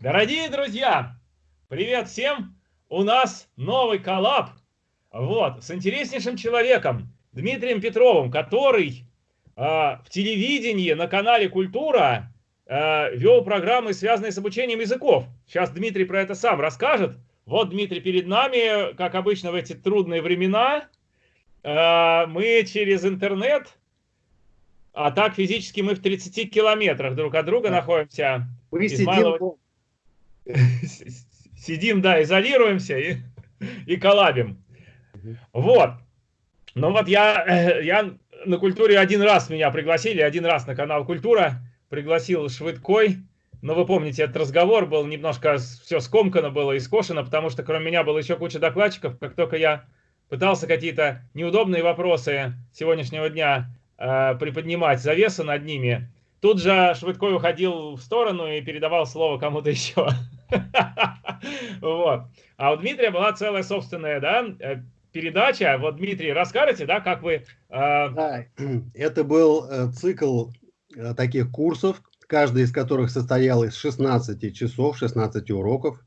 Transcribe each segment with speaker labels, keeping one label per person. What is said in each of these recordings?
Speaker 1: Дорогие друзья, привет всем! У нас новый коллаб вот, с интереснейшим человеком, Дмитрием Петровым, который э, в телевидении на канале «Культура» э, вел программы, связанные с обучением языков. Сейчас Дмитрий про это сам расскажет. Вот Дмитрий перед нами, как обычно в эти трудные времена. Э, мы через интернет, а так физически мы в 30 километрах друг от друга находимся. Мы сидим, сидим, да, изолируемся и, и коллабим. Вот. Ну вот я, э, я на культуре один раз меня пригласили, один раз на канал Культура пригласил Швыдкой. Но вы помните, этот разговор был немножко все скомкано было и скошено, потому что кроме меня было еще куча докладчиков. Как только я пытался какие-то неудобные вопросы сегодняшнего дня э, приподнимать завесы над ними, тут же Швыдкой уходил в сторону и передавал слово кому-то еще. Вот. А у Дмитрия была целая собственная да, э, передача. Вот, Дмитрий, расскажите, да, как вы...
Speaker 2: Э... Да, это был э, цикл таких курсов, каждый из которых состоял из 16 часов, 16 уроков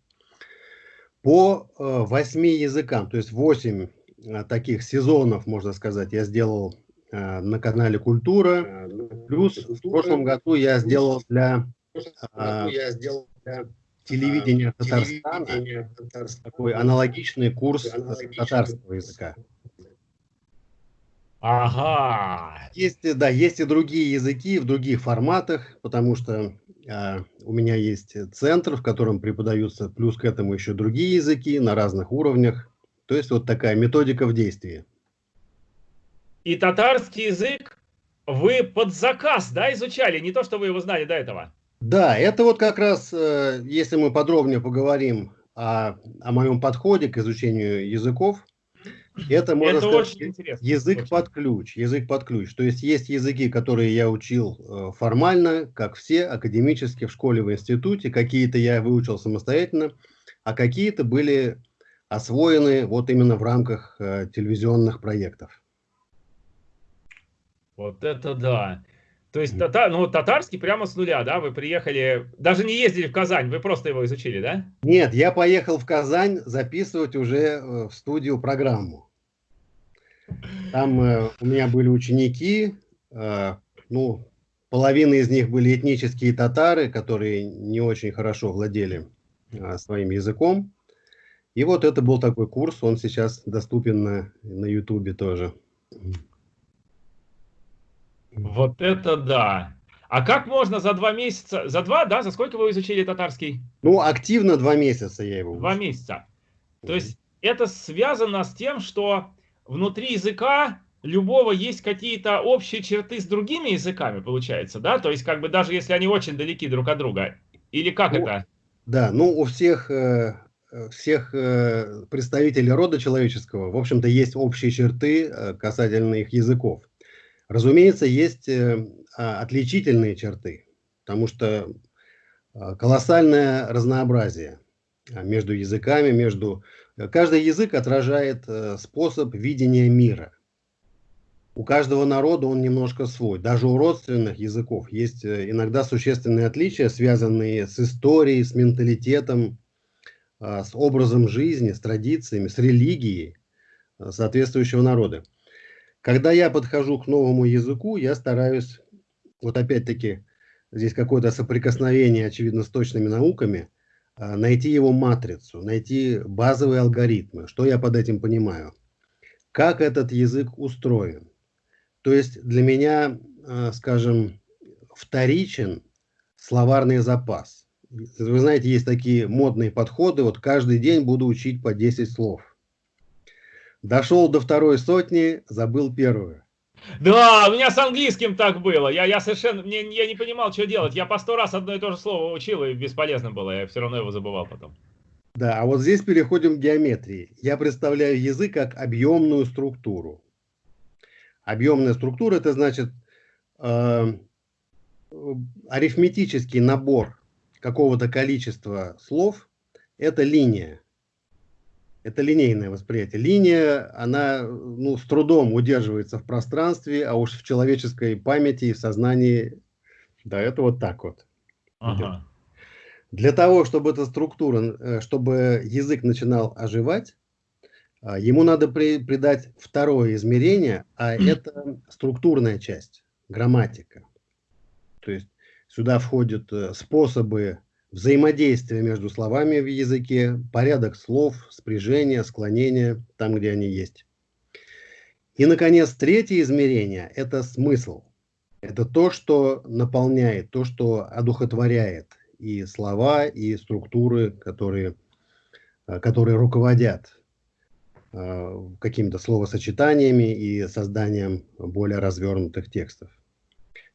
Speaker 2: по э, 8 языкам. То есть 8 э, таких сезонов, можно сказать, я сделал на канале «Культура». Плюс в прошлом году я сделал для... Я сделал для телевидения Татарстана, такой аналогичный курс татарского языка. Ага. Есть, да, есть и другие языки в других форматах, потому что э, у меня есть центр, в котором преподаются плюс к этому еще другие языки на разных уровнях. То есть вот такая методика в действии.
Speaker 1: И татарский язык вы под заказ, да, изучали? Не то, что вы его знали до этого.
Speaker 2: Да, это вот как раз, э, если мы подробнее поговорим о, о моем подходе к изучению языков, это, можно это сказать, очень интересно. язык очень. под ключ. Язык под ключ. То есть есть языки, которые я учил э, формально, как все, академически, в школе, в институте. Какие-то я выучил самостоятельно, а какие-то были освоены вот именно в рамках э, телевизионных проектов.
Speaker 1: Вот это да. То есть тата, ну, татарский прямо с нуля, да? Вы приехали, даже не ездили в Казань, вы просто его изучили, да?
Speaker 2: Нет, я поехал в Казань записывать уже э, в студию программу. Там э, у меня были ученики, э, ну, половина из них были этнические татары, которые не очень хорошо владели э, своим языком. И вот это был такой курс, он сейчас доступен на, на YouTube тоже.
Speaker 1: Вот это да. А как можно за два месяца, за два, да, за сколько вы изучили татарский?
Speaker 2: Ну, активно два месяца я его
Speaker 1: учил. Два месяца. То есть это связано с тем, что внутри языка любого есть какие-то общие черты с другими языками, получается, да? То есть как бы даже если они очень далеки друг от друга. Или как ну, это?
Speaker 2: Да, ну у всех, э, всех э, представителей рода человеческого, в общем-то, есть общие черты э, касательно их языков. Разумеется, есть э, а, отличительные черты, потому что а, колоссальное разнообразие а, между языками, между... Э, каждый язык отражает э, способ видения мира. У каждого народа он немножко свой. Даже у родственных языков есть иногда существенные отличия, связанные с историей, с менталитетом, с образом жизни, с традициями, с религией соответствующего народа. Когда я подхожу к новому языку, я стараюсь, вот опять-таки, здесь какое-то соприкосновение, очевидно, с точными науками, а, найти его матрицу, найти базовые алгоритмы. Что я под этим понимаю? Как этот язык устроен? То есть для меня, а, скажем, вторичен словарный запас. Вы знаете, есть такие модные подходы, вот каждый день буду учить по 10 слов. Дошел до второй сотни, забыл первую.
Speaker 1: Да, у меня с английским так было. Я, я совершенно мне, я не понимал, что делать. Я по сто раз одно и то же слово учил, и бесполезно было. Я все равно его забывал потом.
Speaker 2: Да, а вот здесь переходим к геометрии. Я представляю язык как объемную структуру. Объемная структура это значит э, арифметический набор какого-то количества слов. Это линия. Это линейное восприятие. Линия, она ну, с трудом удерживается в пространстве, а уж в человеческой памяти и в сознании, да, это вот так вот. Ага. Для того, чтобы эта структура, э, чтобы язык начинал оживать, а, ему надо при, придать второе измерение, а это структурная часть, грамматика. То есть сюда входят э, способы взаимодействия между словами в языке, порядок слов, спряжение, склонение, там, где они есть. И, наконец, третье измерение – это смысл. Это то, что наполняет, то, что одухотворяет и слова, и структуры, которые, э, которые руководят Э, какими-то словосочетаниями и созданием более развернутых текстов.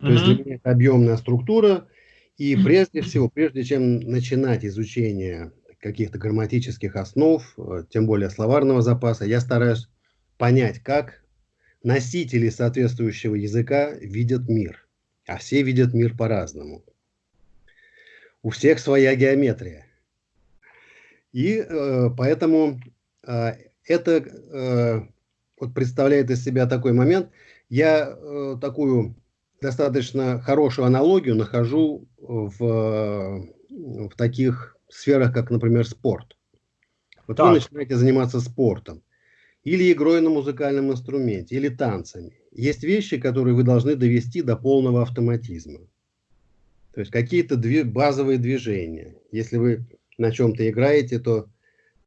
Speaker 2: То mm-hmm. есть для меня это объемная структура, и прежде всего, прежде чем начинать изучение каких-то грамматических основ, э, тем более словарного запаса, я стараюсь понять, как носители соответствующего языка видят мир. А все видят мир по-разному. У всех своя геометрия. И э, поэтому э, это э, вот представляет из себя такой момент. Я э, такую достаточно хорошую аналогию нахожу в, в таких сферах, как, например, спорт. Вот так. вы начинаете заниматься спортом, или игрой на музыкальном инструменте, или танцами. Есть вещи, которые вы должны довести до полного автоматизма. То есть какие-то две, базовые движения. Если вы на чем-то играете, то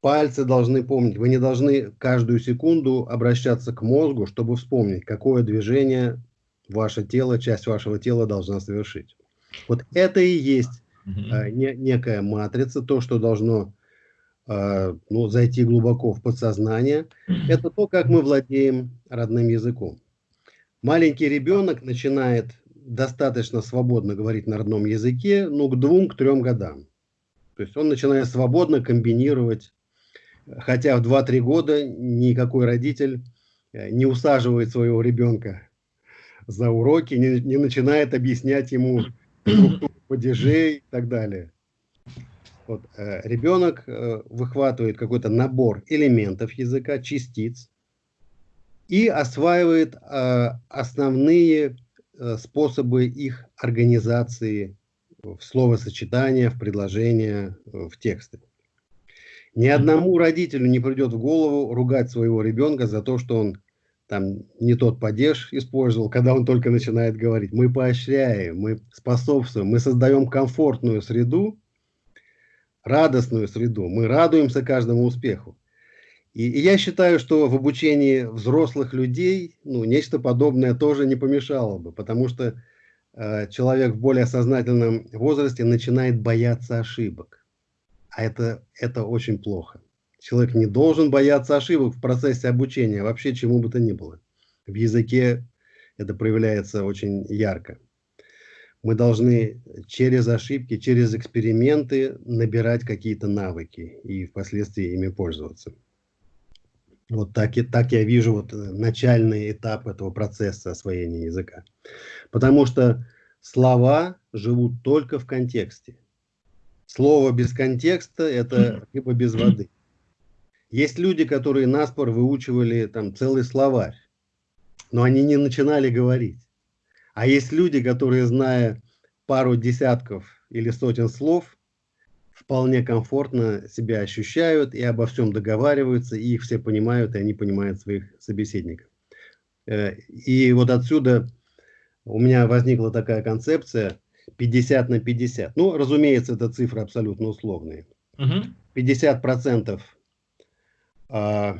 Speaker 2: пальцы должны помнить. Вы не должны каждую секунду обращаться к мозгу, чтобы вспомнить, какое движение ваше тело, часть вашего тела должна совершить. Вот это и есть э, не, некая матрица, то, что должно э, ну, зайти глубоко в подсознание. Это то, как мы владеем родным языком. Маленький ребенок начинает достаточно свободно говорить на родном языке, ну, к двум, к трем годам. То есть он начинает свободно комбинировать Хотя в 2-3 года никакой родитель э, не усаживает своего ребенка за уроки, не, не начинает объяснять ему структуру падежей и так далее. Вот, э, ребенок э, выхватывает какой-то набор элементов языка, частиц, и осваивает э, основные э, способы их организации в словосочетания, в предложения, э, в тексты. Ни одному родителю не придет в голову ругать своего ребенка за то, что он там не тот падеж использовал, когда он только начинает говорить. Мы поощряем, мы способствуем, мы создаем комфортную среду, радостную среду, мы радуемся каждому успеху. И, и я считаю, что в обучении взрослых людей ну, нечто подобное тоже не помешало бы, потому что э, человек в более сознательном возрасте начинает бояться ошибок. А это, это очень плохо. Человек не должен бояться ошибок в процессе обучения, вообще чему бы то ни было. В языке это проявляется очень ярко. Мы должны через ошибки, через эксперименты набирать какие-то навыки и впоследствии ими пользоваться. Вот так, и, так я вижу вот начальный этап этого процесса освоения языка. Потому что слова живут только в контексте. Слово без контекста – это либо без воды. Есть люди, которые наспор выучивали там целый словарь, но они не начинали говорить. А есть люди, которые, зная пару десятков или сотен слов, вполне комфортно себя ощущают и обо всем договариваются, и их все понимают, и они понимают своих собеседников. Э, и вот отсюда у меня возникла такая концепция – 50 на 50. Ну, разумеется, это цифры абсолютно условные. Угу. 50 процентов а, того,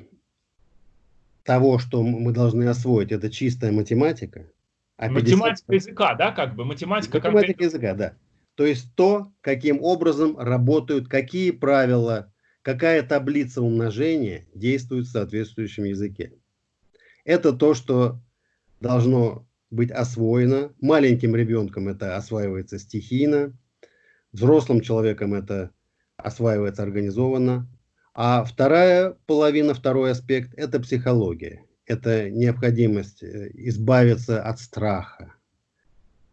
Speaker 2: что мы должны освоить, это чистая математика.
Speaker 1: А математика языка, да, как бы? Математика,
Speaker 2: математика как... языка, да. То есть то, каким образом работают, какие правила, какая таблица умножения действует в соответствующем языке. Это то, что должно быть освоено. Маленьким ребенком это осваивается стихийно, взрослым человеком это осваивается организованно. А вторая половина, второй аспект – это психология. Это необходимость э, избавиться от страха.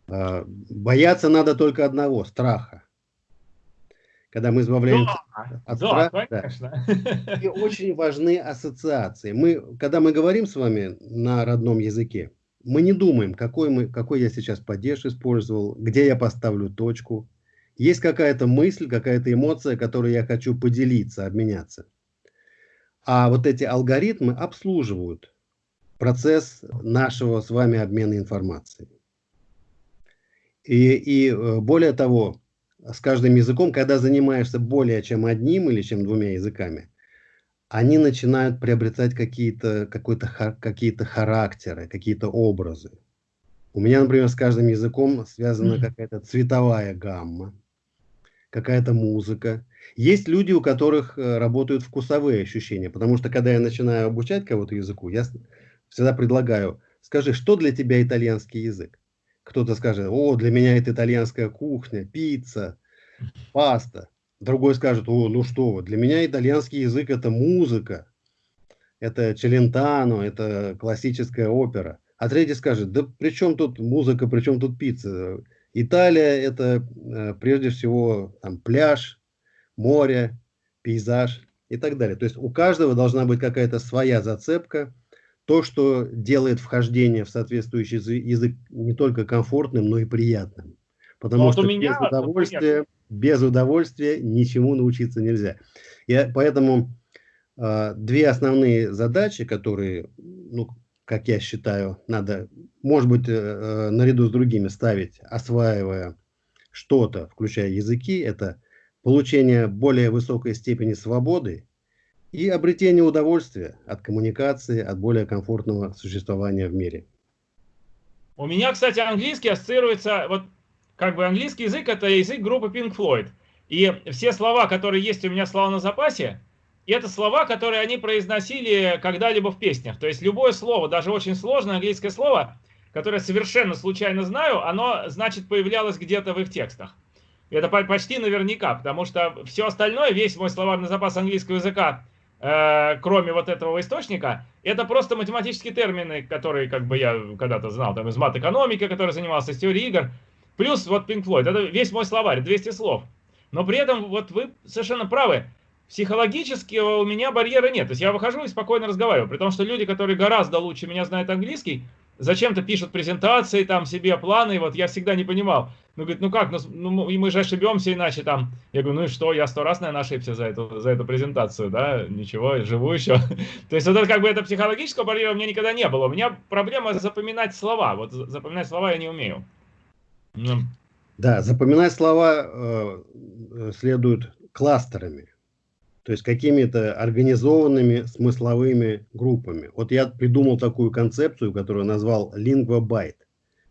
Speaker 2: А, бояться надо только одного – страха. Когда мы избавляемся да, от да, страха, конечно. Да. и очень важны ассоциации. Мы, когда мы говорим с вами на родном языке, мы не думаем, какой, мы, какой я сейчас падеж использовал, где я поставлю точку. Есть какая-то мысль, какая-то эмоция, которой я хочу поделиться, обменяться. А вот эти алгоритмы обслуживают процесс нашего с вами обмена информацией. И, и э, более того, с каждым языком, когда занимаешься более чем одним или чем двумя языками, они начинают приобретать какие-то какой-то какие-то характеры, какие-то образы. У меня, например, с каждым языком связана какая-то цветовая гамма, какая-то музыка. Есть люди, у которых э, работают вкусовые ощущения, потому что когда я начинаю обучать кого-то языку, я всегда предлагаю, скажи, что для тебя итальянский язык? Кто-то скажет, о, для меня это итальянская кухня, пицца, паста. Другой скажет, о, ну что для меня итальянский язык это музыка, это челентано, это классическая опера. А третий скажет, да при чем тут музыка, при чем тут пицца? Италия это э, прежде всего там, пляж, море, пейзаж и так далее. То есть у каждого должна быть какая-то своя зацепка, то, что делает вхождение в соответствующий язык не только комфортным, но и приятным. Потому вот что меня, без удовольствия, без удовольствия ничему научиться нельзя. И поэтому э, две основные задачи, которые, ну, как я считаю, надо, может быть, э, э, наряду с другими ставить, осваивая что-то, включая языки, это получение более высокой степени свободы и обретение удовольствия от коммуникации, от более комфортного существования в мире.
Speaker 1: У меня, кстати, английский ассоциируется, вот как бы английский язык это язык группы Pink Floyd. И все слова, которые есть у меня слова на запасе, это слова, которые они произносили когда-либо в песнях. То есть любое слово, даже очень сложное английское слово, которое совершенно случайно знаю, оно, значит, появлялось где-то в их текстах. Это почти наверняка, потому что все остальное, весь мой словарный запас английского языка, э, кроме вот этого источника, это просто математические термины, которые как бы я когда-то знал, там из мат-экономики, который занимался, из теории игр. Плюс вот Pink Floyd, это весь мой словарь, 200 слов. Но при этом вот вы совершенно правы, психологически у меня барьера нет. То есть я выхожу и спокойно разговариваю. При том, что люди, которые гораздо лучше меня знают английский, зачем-то пишут презентации, там себе планы, и вот я всегда не понимал. Ну, говорит, ну как, ну, ну мы же ошибемся иначе там. Я говорю, ну и что, я сто раз, наверное, ошибся за эту, за эту презентацию, да, ничего, живу еще. То есть вот это как бы это психологического барьера у меня никогда не было. У меня проблема запоминать слова, вот запоминать слова я не умею.
Speaker 2: Ну. Да, запоминать слова э, э, следует кластерами, то есть какими-то организованными смысловыми группами. Вот я придумал такую концепцию, которую назвал лингвобайт.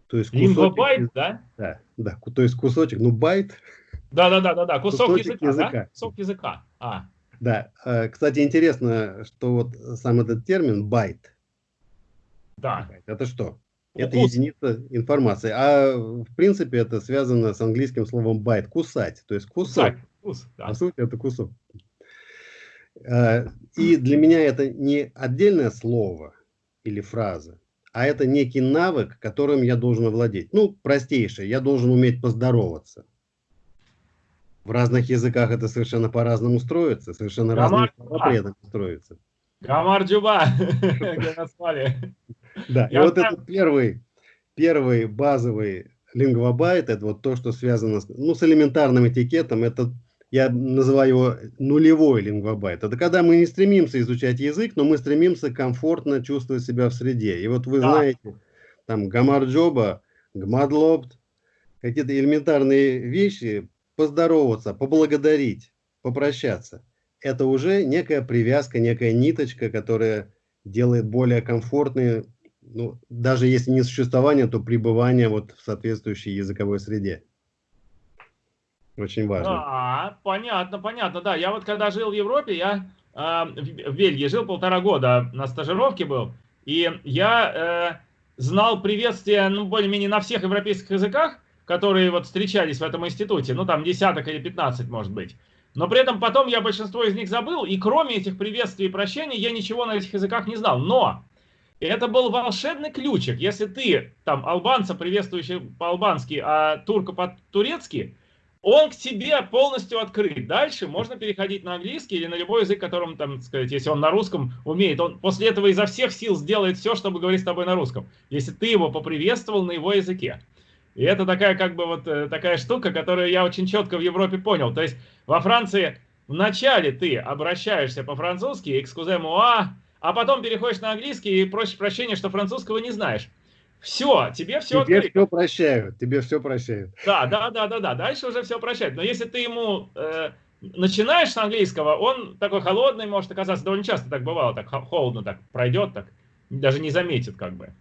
Speaker 1: То есть лингвобайт, да?
Speaker 2: Да, да, то есть кусочек, ну байт.
Speaker 1: Да, да, да, да, да, кусок языка, языка. Да? Кусок языка. А.
Speaker 2: Да, э, кстати, интересно, что вот сам этот термин байт.
Speaker 1: Да.
Speaker 2: Это что? Это единица информации. А в принципе это связано с английским словом bite, кусать. То есть кусок. Кус, да. По сути это кусок. А, и для меня это не отдельное слово или фраза, а это некий навык, которым я должен овладеть. Ну, простейшее, я должен уметь поздороваться. В разных языках это совершенно по-разному строится, совершенно разные слова при этом строятся.
Speaker 1: Гамар-джуба,
Speaker 2: Да, и вот этот первый, первый базовый лингвобайт, это вот то, что связано с, ну, с элементарным этикетом, это я называю его нулевой лингвобайт. Это когда мы не стремимся изучать язык, но мы стремимся комфортно чувствовать себя в среде. И вот вы да. знаете, там гамарджоба, гмадлобт, какие-то элементарные вещи, поздороваться, поблагодарить, попрощаться. Это уже некая привязка, некая ниточка, которая делает более комфортные ну, даже если не существование, то пребывание вот в соответствующей языковой среде. Очень важно.
Speaker 1: А, понятно, понятно, да. Я вот когда жил в Европе, я э, в Бельгии жил полтора года, на стажировке был, и я э, знал приветствие, ну, более-менее на всех европейских языках, которые вот встречались в этом институте, ну, там десяток или пятнадцать, может быть. Но при этом потом я большинство из них забыл, и кроме этих приветствий и прощений я ничего на этих языках не знал. Но это был волшебный ключик. Если ты там албанца, приветствующий по-албански, а турка по-турецки, он к тебе полностью открыт. Дальше можно переходить на английский или на любой язык, которым, там, сказать, если он на русском умеет, он после этого изо всех сил сделает все, чтобы говорить с тобой на русском, если ты его поприветствовал на его языке. И это такая как бы вот э, такая штука, которую я очень четко в Европе понял. То есть во Франции вначале ты обращаешься по-французски, экскузе муа, а потом переходишь на английский и просишь прощения, что французского не знаешь. Все, тебе все
Speaker 2: Тебе открыто. все прощают, тебе все прощают.
Speaker 1: Да, да, да, да, да, дальше уже все прощают. Но если ты ему э, начинаешь с английского, он такой холодный может оказаться, довольно часто так бывало, так холодно так пройдет, так даже не заметит как бы.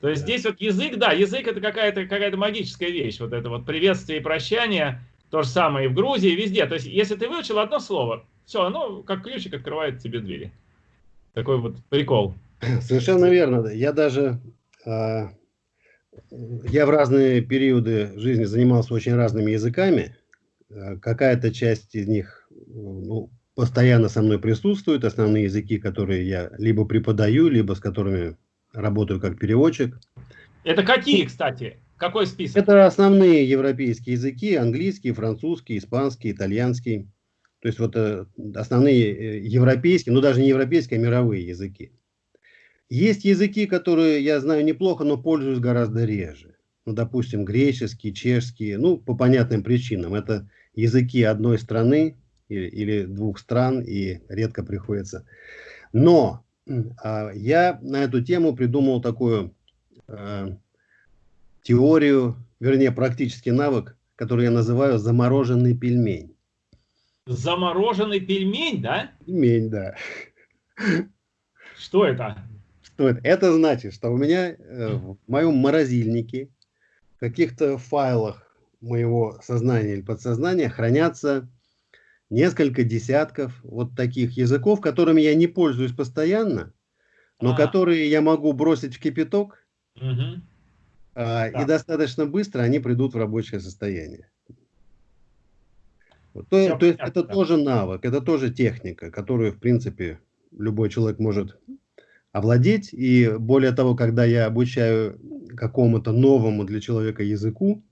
Speaker 1: То есть да. здесь вот язык, да, язык это какая-то какая магическая вещь, вот это вот приветствие и прощание, то же самое и в Грузии, и везде. То есть если ты выучил одно слово, все, оно как ключик открывает тебе двери. Такой вот прикол.
Speaker 2: Совершенно верно. Я даже а, я в разные периоды жизни занимался очень разными языками. Э, какая-то часть из них ну, постоянно со мной присутствует. Основные языки, которые я либо преподаю, либо с которыми работаю как переводчик.
Speaker 1: Это какие, кстати? Какой список?
Speaker 2: Это основные европейские языки. Английский, французский, испанский, итальянский. То есть вот э, основные э, европейские, ну даже не европейские, а мировые языки. Есть языки, которые я знаю неплохо, но пользуюсь гораздо реже. Ну, допустим, греческий, чешский, ну, по понятным причинам. Это языки одной страны или, или двух стран, и редко приходится. Но а, я на эту тему придумал такую а, теорию, вернее, практический навык, который я называю замороженный пельмень.
Speaker 1: Замороженный пельмень, да?
Speaker 2: Пельмень, да.
Speaker 1: Что это?
Speaker 2: Что это? Значит, что у меня э, в моем морозильнике, в каких-то файлах моего сознания или подсознания хранятся несколько десятков вот таких языков, которыми я не пользуюсь постоянно, но а. которые я могу бросить в кипяток, угу. а, да. и достаточно быстро они придут в рабочее состояние. Вот, то, то есть это тоже навык, это тоже техника, которую, в принципе, любой человек может овладеть. И более того, когда я обучаю какому-то новому для человека языку,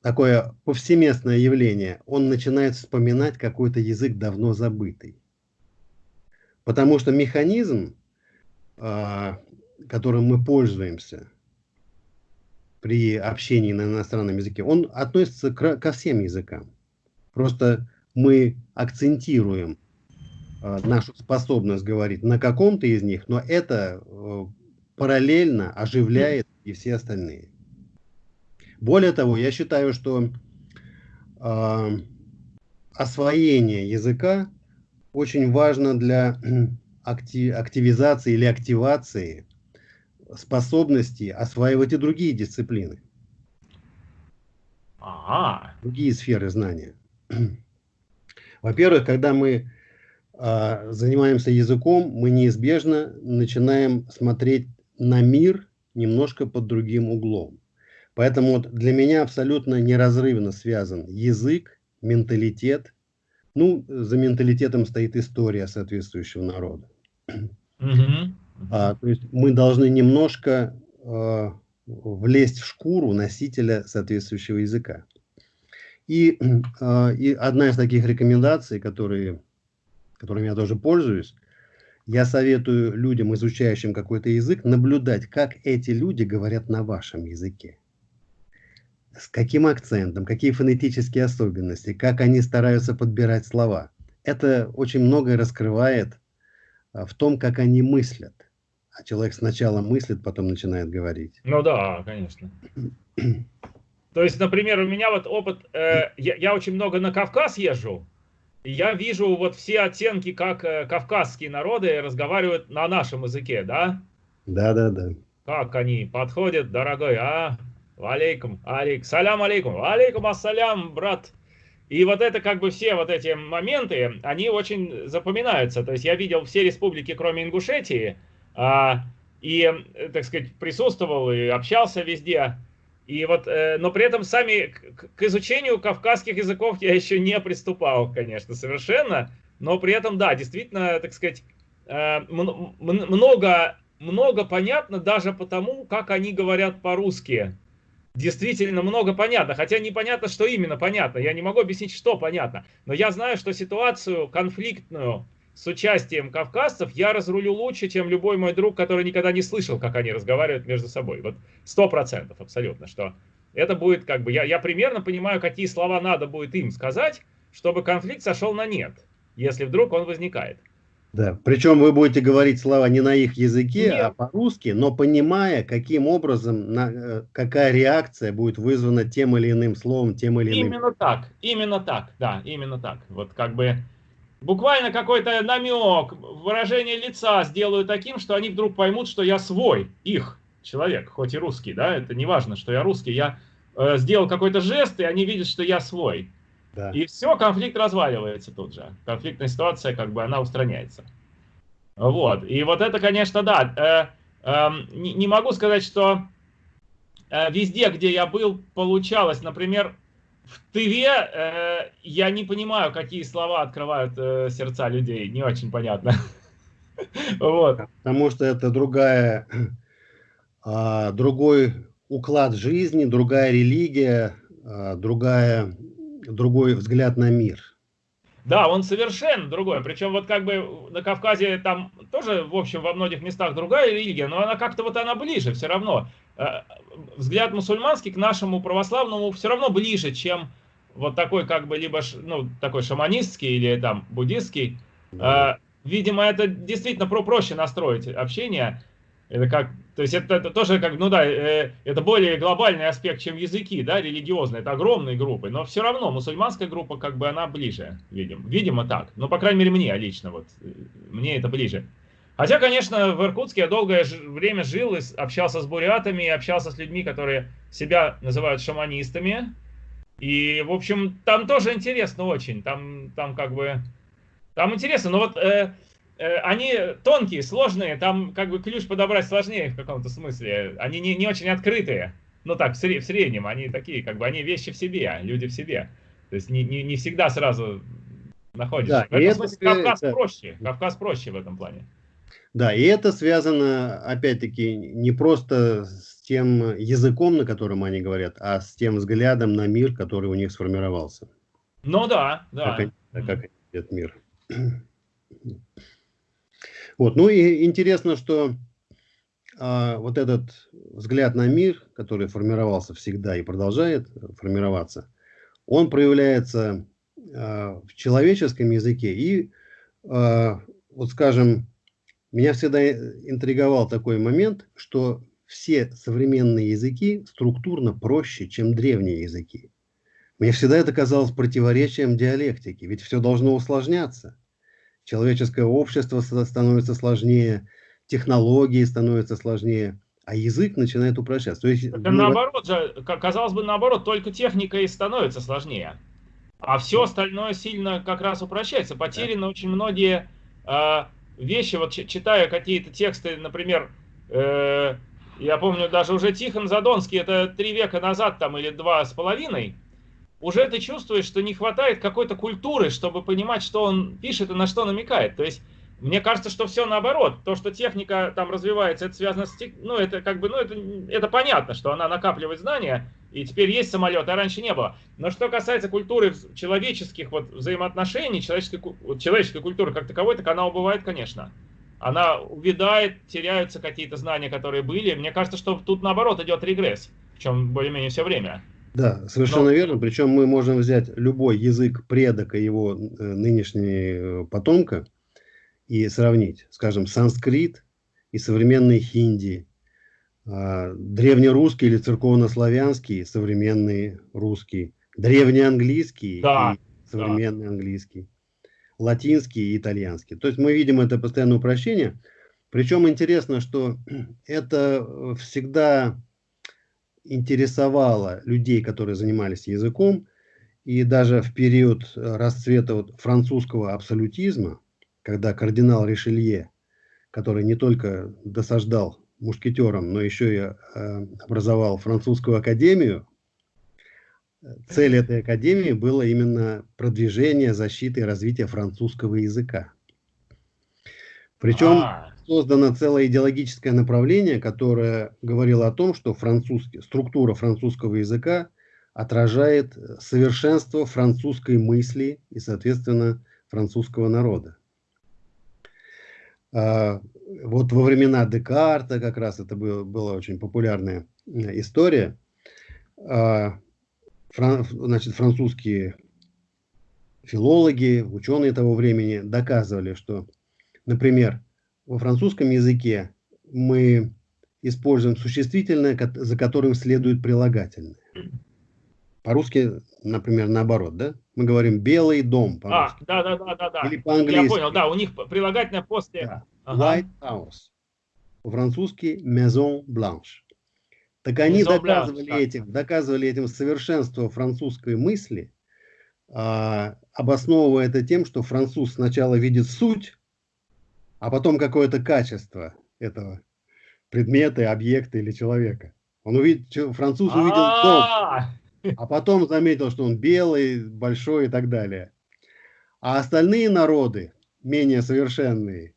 Speaker 2: такое повсеместное явление, он начинает вспоминать какой-то язык давно забытый. Потому что механизм, а, которым мы пользуемся при общении на иностранном языке, он относится ко всем языкам. Просто мы акцентируем нашу способность говорить на каком-то из них, но это э, параллельно оживляет и все остальные. Более того, я считаю, что э, освоение языка очень важно для актив, активизации или активации способности осваивать и другие дисциплины. Ага. Другие сферы знания. Во-первых, когда мы а, занимаемся языком, мы неизбежно начинаем смотреть на мир немножко под другим углом. Поэтому вот для меня абсолютно неразрывно связан язык, менталитет. Ну, за менталитетом стоит история соответствующего народа. Mm-hmm. А, то есть мы должны немножко а, влезть в шкуру носителя соответствующего языка. И, а, и одна из таких рекомендаций, которые которым я тоже пользуюсь, я советую людям, изучающим какой-то язык, наблюдать, как эти люди говорят на вашем языке. С каким акцентом, какие фонетические особенности, как они стараются подбирать слова. Это очень многое раскрывает а, в том, как они мыслят. А человек сначала мыслит, потом начинает говорить.
Speaker 1: Ну да, конечно. То есть, например, у меня вот опыт, э, я, я очень много на Кавказ езжу, я вижу вот все оттенки, как э, кавказские народы разговаривают на нашем языке, да?
Speaker 2: Да, да, да.
Speaker 1: Как они подходят, дорогой, а? Алейкум, алейк, салям алейкум, алейкум ассалям, брат. И вот это как бы все вот эти моменты, они очень запоминаются. То есть я видел все республики, кроме Ингушетии, а, и, так сказать, присутствовал и общался везде. И вот, э, но при этом сами к, изучению кавказских языков я еще не приступал, конечно, совершенно. Но при этом, да, действительно, так сказать, э, много, много понятно даже потому, как они говорят по-русски. Действительно много понятно, хотя непонятно, что именно понятно. Я не могу объяснить, что понятно. Но я знаю, что ситуацию конфликтную с участием кавказцев я разрулю лучше, чем любой мой друг, который никогда не слышал, как они разговаривают между собой. Вот сто процентов абсолютно, что это будет как бы, я, я примерно понимаю, какие слова надо будет им сказать, чтобы конфликт сошел на нет, если вдруг он возникает.
Speaker 2: Да, причем вы будете говорить слова не на их языке, Нет. а по-русски, но понимая, каким образом, на, э, какая реакция будет вызвана тем или иным словом, тем или иным.
Speaker 1: Именно так, именно так, да, именно так. Вот как бы буквально какой-то намек, выражение лица сделаю таким, что они вдруг поймут, что я свой, их человек, хоть и русский, да, это не важно, что я русский, я э, сделал какой-то жест, и они видят, что я свой. Да. И все, конфликт разваливается тут же. Конфликтная ситуация, как бы, она устраняется. Вот. И вот это, конечно, да. Э, э, не, не могу сказать, что э, везде, где я был, получалось. Например, в Тыве э, я не понимаю, какие слова открывают э, сердца людей. Не очень понятно.
Speaker 2: Вот. Потому что это другая, а, другой уклад жизни, другая религия, а, другая другой взгляд на мир.
Speaker 1: Да, он совершенно другой. Причем вот как бы на Кавказе там тоже, в общем, во многих местах другая религия, но она как-то вот она ближе все равно. Э, взгляд мусульманский к нашему православному все равно ближе, чем вот такой как бы либо ну, такой шаманистский или там буддистский. Да. Э, видимо, это действительно про проще настроить общение. Это как, то есть это, это тоже как, ну да, э, это более глобальный аспект, чем языки, да, религиозные, это огромные группы, но все равно мусульманская группа, как бы она ближе, видим, видимо так, ну, по крайней мере, мне лично, вот, мне это ближе. Хотя, конечно, в Иркутске я долгое время жил, и общался с бурятами, общался с людьми, которые себя называют шаманистами, и, в общем, там тоже интересно очень, там, там как бы, там интересно, но вот... Э, Э, они тонкие, сложные, там как бы ключ подобрать сложнее в каком-то смысле. Они не, не очень открытые. Ну так, в, сред, в среднем, они такие, как бы, они вещи в себе, люди в себе. То есть не, не, не всегда сразу находишь. Да, в этом смысле это, Кавказ да. проще. Кавказ проще в этом плане.
Speaker 2: Да, и это связано, опять-таки, не просто с тем языком, на котором они говорят, а с тем взглядом на мир, который у них сформировался.
Speaker 1: Ну да, да.
Speaker 2: Как они, как они видят мир. Вот. Ну и интересно, что а, вот этот взгляд на мир, который формировался всегда и продолжает формироваться, он проявляется а, в человеческом языке. И, а, вот скажем, меня всегда интриговал такой момент, что все современные языки структурно проще, чем древние языки. Мне всегда это казалось противоречием диалектики, ведь все должно усложняться человеческое общество становится сложнее, технологии становятся сложнее, а язык начинает упрощаться. То есть,
Speaker 1: Это наоборот же, казалось бы, наоборот, только техника и становится сложнее. А все остальное сильно как раз упрощается. Потеряны да. очень многие э, вещи. Вот читая какие-то тексты, например, э, я помню, даже уже Тихон Задонский, это три века назад там или два с половиной, уже ты чувствуешь, что не хватает какой-то культуры, чтобы понимать, что он пишет и на что намекает. То есть, мне кажется, что все наоборот. То, что техника там развивается, это связано с... Ну, это как бы, ну, это, это понятно, что она накапливает знания, и теперь есть самолет, а раньше не было. Но что касается культуры человеческих вот взаимоотношений, человеческой, человеческой культуры как таковой, так она убывает, конечно. Она увядает, теряются какие-то знания, которые были. Мне кажется, что тут наоборот идет регресс, в чем более-менее все время.
Speaker 2: Да, совершенно Но... верно. Причем мы можем взять любой язык предока его э, нынешнего э, потомка и сравнить, скажем, санскрит и современный хинди, а, древнерусский или церковнославянский, современный русский, древнеанглийский
Speaker 1: да,
Speaker 2: и современный да. английский, латинский и итальянский. То есть мы видим это постоянное упрощение. Причем интересно, что это э, всегда интересовало людей, которые занимались языком, и даже в период э, расцвета вот французского абсолютизма, когда кардинал Ришелье, который не только досаждал мушкетерам, но еще и э, образовал французскую академию, цель этой академии было именно продвижение, защита и развитие французского языка. Причем а -а -а создано целое идеологическое направление, которое говорило о том, что французский, структура французского языка отражает совершенство французской мысли и, соответственно, французского народа. А, вот во времена Декарта как раз это было, была очень популярная э, история. э, фран, значит, французские филологи, ученые того времени доказывали, что, например, во французском языке мы используем существительное, за которым следует прилагательное. По-русски, например, наоборот, да? Мы говорим «белый дом»
Speaker 1: А, да, да, да, да, да.
Speaker 2: Или по-английски.
Speaker 1: Я понял, да, у них прилагательное после... Да.
Speaker 2: Ага. White House. По-французски Maison Blanche. Так они Maison доказывали, Blanche, этим, доказывали этим совершенство французской мысли, а, обосновывая это тем, что француз сначала видит суть, а потом какое-то качество этого предмета, объекта или человека. Он увидел, француз увидел дом, а, потом заметил, что он белый, большой и так далее. А остальные народы, менее совершенные,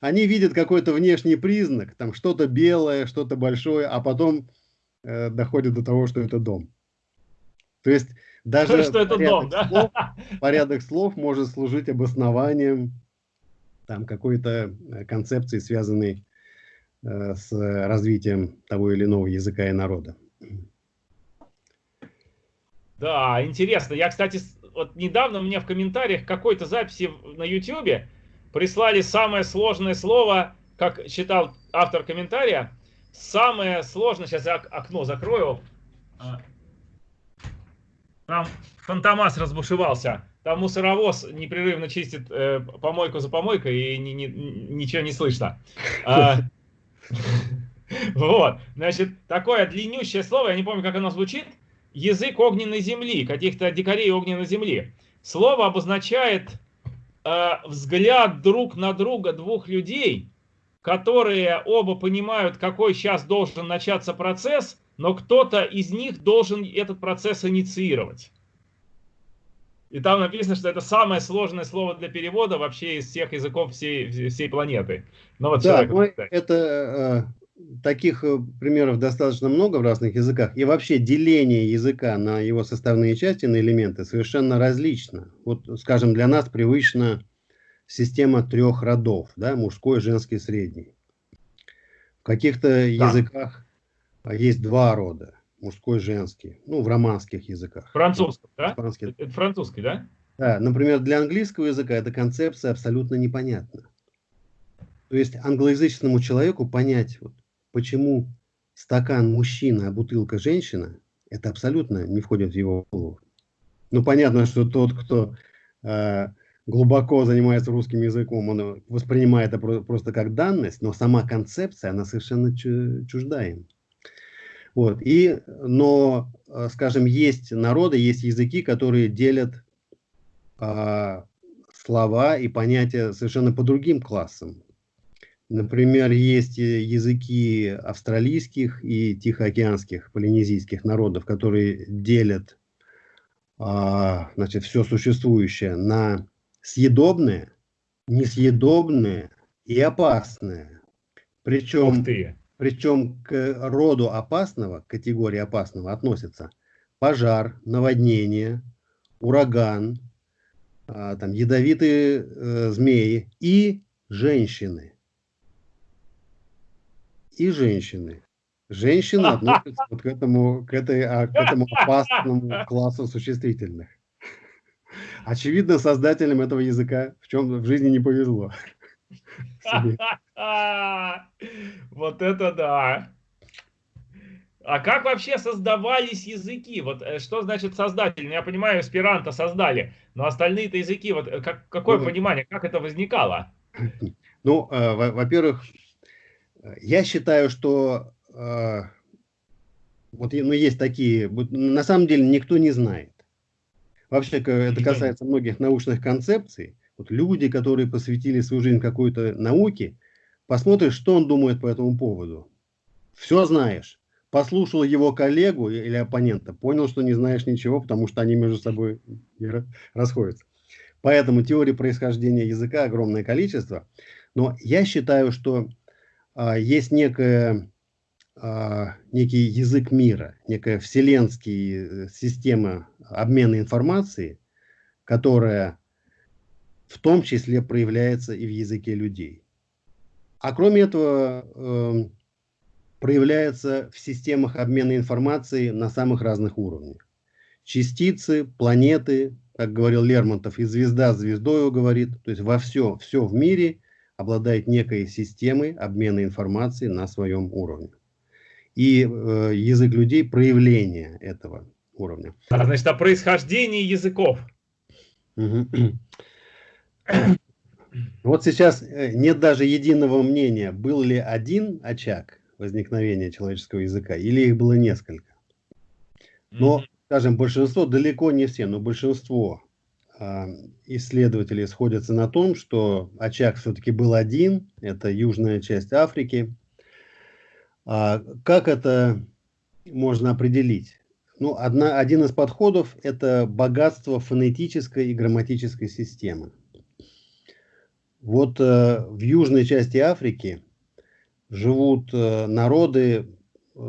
Speaker 2: они видят какой-то внешний признак, там что-то белое, что-то большое, а потом э, доходят до того, что это дом. То есть даже
Speaker 1: что это дом, да?
Speaker 2: слов, порядок слов может служить обоснованием там какой-то э, концепции, связанной э, с развитием того или иного языка и народа.
Speaker 1: Да, интересно. Я, кстати, вот недавно мне в комментариях какой-то записи на YouTube прислали самое сложное слово, как считал автор комментария, самое сложное, сейчас я окно закрою, а, там фантомас разбушевался, там мусоровоз непрерывно чистит э, помойку за помойкой и ни, ни, ничего не слышно. А, вот, значит, такое длиннющее слово, я не помню, как оно звучит, язык огненной земли, каких-то дикарей огненной земли. Слово обозначает э, взгляд друг на друга двух людей, которые оба понимают, какой сейчас должен начаться процесс, но кто-то из них должен этот процесс инициировать. И там написано, что это самое сложное слово для перевода вообще из всех языков всей, всей планеты.
Speaker 2: Но вот да, человек, это э, таких э, примеров достаточно много в разных языках. И вообще деление языка на его составные части, на элементы совершенно различно. Вот, скажем, для нас привычна система трех родов, да, мужской, женский, средний. В каких-то да. языках а, есть два рода, мужской, женский. Ну, в романских языках.
Speaker 1: Французский, да? Испанский. Это французский, да?
Speaker 2: Да, например, для английского языка эта концепция абсолютно непонятна. То есть англоязычному человеку понять, вот, почему стакан мужчина, а бутылка женщина, это абсолютно не входит в его голову. Ну, понятно, что тот, кто э, глубоко занимается русским языком, он воспринимает это просто как данность, но сама концепция, она совершенно чужда им. Вот. И, но, э, скажем, есть народы, есть языки, которые делят э, слова и понятия совершенно по другим классам. Например, есть э, языки австралийских и тихоокеанских полинезийских народов, которые делят а, значит, все существующее на съедобное, несъедобное и опасное. Причем, причем к роду опасного, к категории опасного относятся пожар, наводнение, ураган, а, там, ядовитые э, змеи и женщины и женщины. Женщины относятся вот к этому, к, этой, а, к этому опасному классу существительных. Очевидно, создателям этого языка в чем в жизни не повезло.
Speaker 1: Вот это да! А как вообще создавались языки? Вот э, что значит создатель? Ну, я понимаю, эсперанто создали, но остальные-то языки, вот э, как, какое ну, понимание, как это возникало?
Speaker 2: Ну, э, во-первых, я считаю, что э, вот ну, есть такие, на самом деле никто не знает. Вообще это касается многих научных концепций. Вот люди, которые посвятили свою жизнь какой-то науке, посмотришь, что он думает по этому поводу. Все знаешь. Послушал его коллегу или оппонента, понял, что не знаешь ничего, потому что они между собой расходятся. Поэтому теории происхождения языка огромное количество. Но я считаю, что есть некая, а, некий язык мира, некая вселенская э, система обмена информацией, которая в том числе проявляется и в языке людей. А кроме этого, эм, проявляется в системах обмена информацией на самых разных уровнях. Частицы, планеты, как говорил Лермонтов, и звезда звездою говорит, то есть во все, все в мире обладает некой системой обмена информацией на своем уровне. И э, язык людей – проявление этого уровня.
Speaker 1: А, значит, о происхождении языков.
Speaker 2: Вот сейчас э, нет даже единого мнения, был ли один очаг возникновения человеческого языка, или их было несколько. Но, скажем, большинство, далеко не все, но большинство э, исследователей сходятся на том, что очаг все-таки был один, это южная часть Африки. А как это можно определить? Ну, одна, один из подходов – это богатство фонетической и грамматической системы. Вот э, в южной части Африки живут э, народы,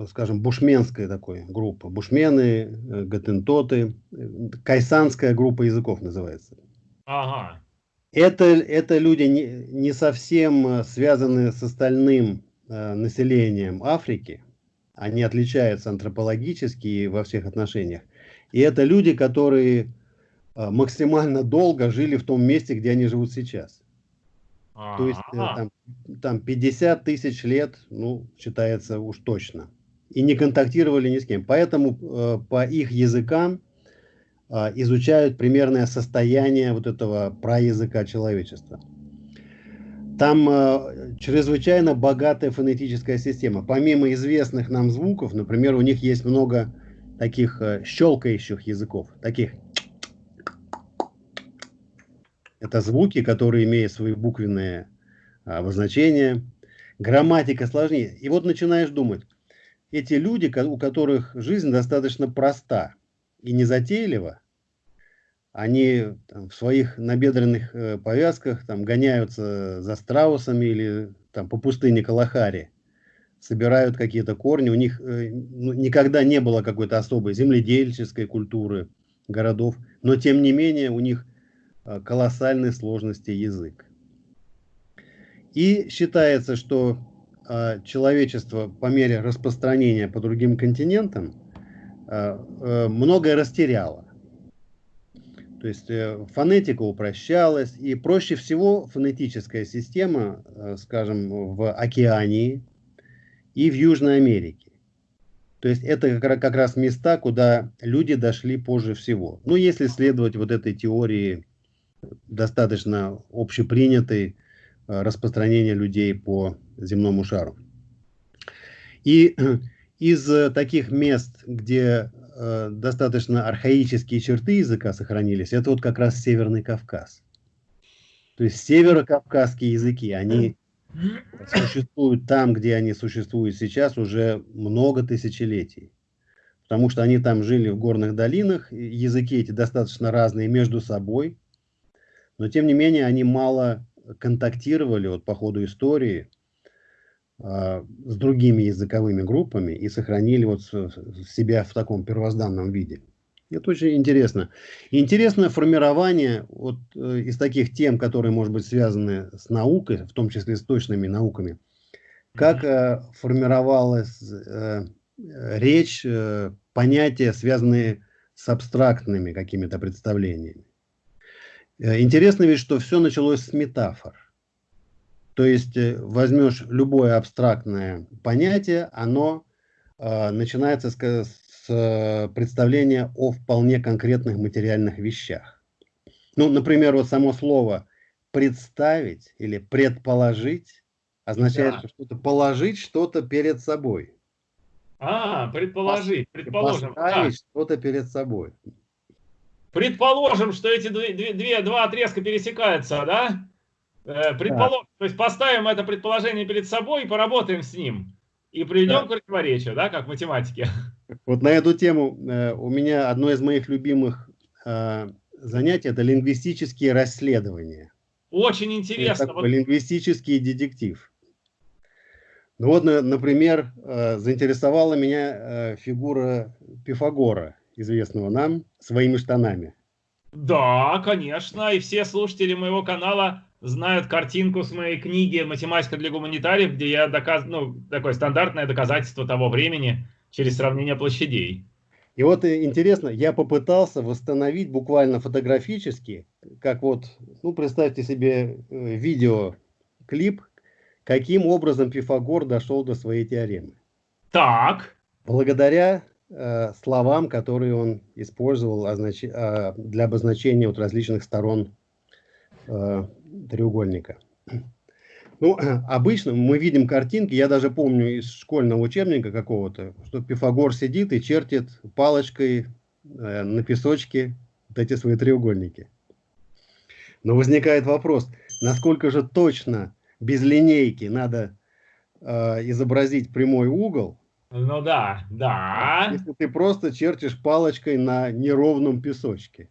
Speaker 2: скажем, бушменской такой группы. Бушмены, э, гатентоты, э, кайсанская группа языков называется. Ага. Это, это люди не, не совсем э, связаны с остальным э, населением Африки. Они отличаются антропологически во всех отношениях. И это люди, которые э, максимально долго жили в том месте, где они живут сейчас. То есть э, там, там 50 тысяч лет, ну, считается уж точно. И не контактировали ни с кем. Поэтому э, по их языкам э, изучают примерное состояние вот этого праязыка человечества. Там э, чрезвычайно богатая фонетическая система. Помимо известных нам звуков, например, у них есть много таких э, щелкающих языков, таких это звуки, которые имеют свои буквенные а, обозначения. Грамматика сложнее. И вот начинаешь думать, эти люди, у которых жизнь достаточно проста и незатейлива, они там, в своих набедренных э, повязках там, гоняются за страусами или там, по пустыне Калахари, собирают какие-то корни. У них э, ну, никогда не было какой-то особой земледельческой культуры городов, но тем не менее у них Э, колоссальной сложности язык. И считается, что человечество по мере распространения по другим континентам э, многое растеряло. То есть фонетика упрощалась, и проще всего фонетическая система, скажем, в Океании и в Южной Америке. То есть это как раз места, куда люди дошли позже всего. Ну, если следовать вот этой теории достаточно общепринятый э, распространение людей по земному шару. И из таких мест, где э, достаточно архаические черты языка сохранились, это вот как раз Северный Кавказ. То есть северокавказские языки, они существуют там, где они существуют сейчас уже много тысячелетий. Потому что они там жили в горных долинах, языки эти достаточно разные между собой, но тем не менее они мало контактировали вот, по ходу истории э, с другими языковыми группами и сохранили вот себя в таком первозданном виде. Это очень интересно. И интересное формирование вот, э, из таких тем, которые, может быть, связаны с наукой, в том числе с точными науками, как э, формировалась э, речь, понятия, связанные с абстрактными какими-то представлениями. Э, интересно ведь, что все началось с метафор. То есть э, возьмешь любое абстрактное понятие, оно э, начинается с, с э, представления о вполне конкретных материальных вещах. Ну, например, вот само слово представить или предположить означает да. что-то положить что-то перед собой.
Speaker 1: А, предположить, предположим.
Speaker 2: Поставить да. что-то перед собой.
Speaker 1: Предположим, что эти две, две, два отрезка пересекаются, да? Э, предположим, да. то есть поставим это предположение перед собой и поработаем с ним. И приведем да. к противоречию, да, как в математике.
Speaker 2: Вот на эту тему э, у меня одно из моих любимых э, занятий – это лингвистические расследования.
Speaker 1: Очень интересно. Это
Speaker 2: вот... лингвистический детектив. Ну вот, например, э, заинтересовала меня э, фигура Пифагора – известного нам, своими штанами.
Speaker 1: Да, конечно, и все слушатели моего канала знают картинку с моей книги «Математика для гуманитариев», где я доказываю, ну, такое стандартное доказательство того времени через сравнение площадей.
Speaker 2: И вот интересно, я попытался восстановить буквально фотографически, как вот, ну, представьте себе э, видеоклип, каким образом Пифагор дошел до своей теоремы.
Speaker 1: Так.
Speaker 2: Благодаря э, словам, которые он использовал означ... э, для обозначения вот различных сторон э, треугольника. Ну, обычно мы видим картинки, я даже помню из школьного учебника какого-то, что Пифагор сидит и чертит палочкой э, на песочке вот эти свои треугольники. Но возникает вопрос, насколько же точно без линейки надо э, изобразить прямой угол,
Speaker 1: ну да, да.
Speaker 2: Если ты просто чертишь палочкой на неровном песочке.